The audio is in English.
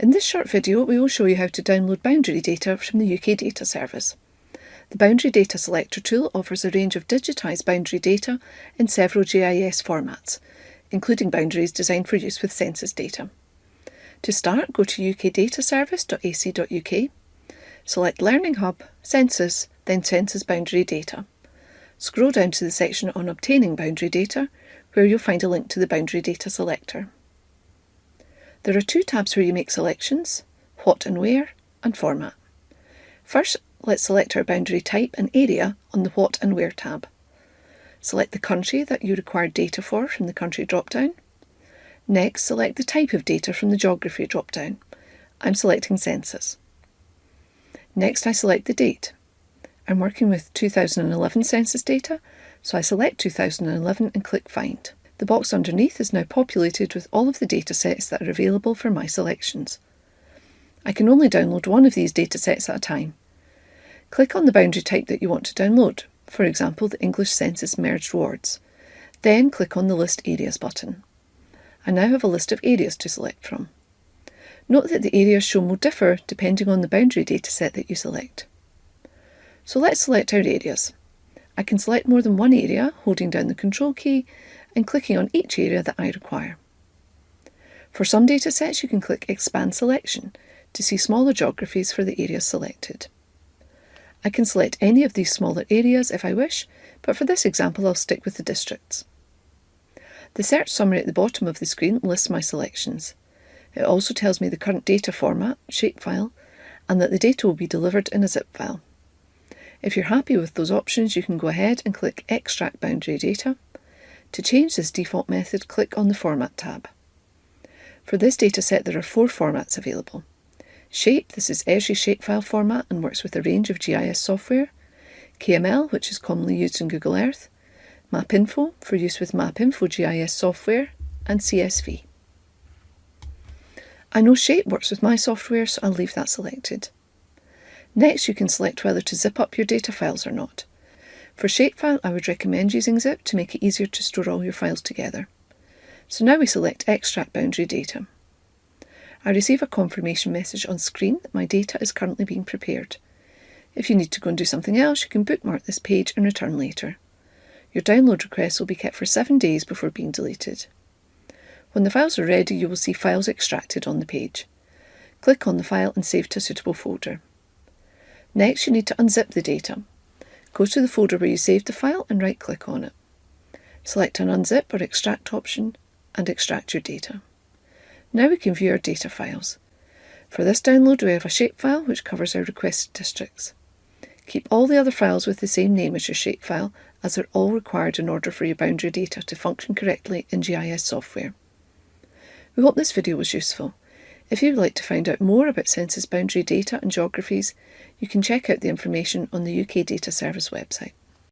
In this short video we will show you how to download boundary data from the UK Data Service. The Boundary Data Selector tool offers a range of digitised boundary data in several GIS formats, including boundaries designed for use with census data. To start, go to ukdataservice.ac.uk, select Learning Hub, Census, then Census Boundary Data. Scroll down to the section on Obtaining Boundary Data, where you'll find a link to the Boundary Data Selector. There are two tabs where you make selections, what and where, and format. First, let's select our boundary type and area on the what and where tab. Select the country that you require data for from the country drop-down. Next, select the type of data from the geography drop-down. I'm selecting census. Next, I select the date. I'm working with 2011 census data, so I select 2011 and click Find. The box underneath is now populated with all of the datasets that are available for my selections. I can only download one of these datasets at a time. Click on the boundary type that you want to download, for example the English Census Merged Wards. Then click on the List Areas button. I now have a list of areas to select from. Note that the areas shown will differ depending on the boundary dataset that you select. So let's select our areas. I can select more than one area holding down the Control key and clicking on each area that I require. For some datasets you can click Expand Selection to see smaller geographies for the areas selected. I can select any of these smaller areas if I wish, but for this example I'll stick with the districts. The search summary at the bottom of the screen lists my selections. It also tells me the current data format, shapefile, and that the data will be delivered in a zip file. If you're happy with those options, you can go ahead and click Extract Boundary Data, to change this default method, click on the Format tab. For this dataset, there are four formats available. Shape, this is Esri shapefile format and works with a range of GIS software. KML, which is commonly used in Google Earth. MapInfo, for use with MapInfo GIS software. And CSV. I know Shape works with my software, so I'll leave that selected. Next, you can select whether to zip up your data files or not. For shapefile, I would recommend using zip to make it easier to store all your files together. So now we select Extract Boundary Data. I receive a confirmation message on screen that my data is currently being prepared. If you need to go and do something else, you can bookmark this page and return later. Your download request will be kept for seven days before being deleted. When the files are ready, you will see Files Extracted on the page. Click on the file and save to a suitable folder. Next, you need to unzip the data. Go to the folder where you saved the file and right click on it. Select an unzip or extract option and extract your data. Now we can view our data files. For this download we have a shapefile which covers our requested districts. Keep all the other files with the same name as your shapefile as they're all required in order for your boundary data to function correctly in GIS software. We hope this video was useful. If you would like to find out more about census boundary data and geographies, you can check out the information on the UK Data Service website.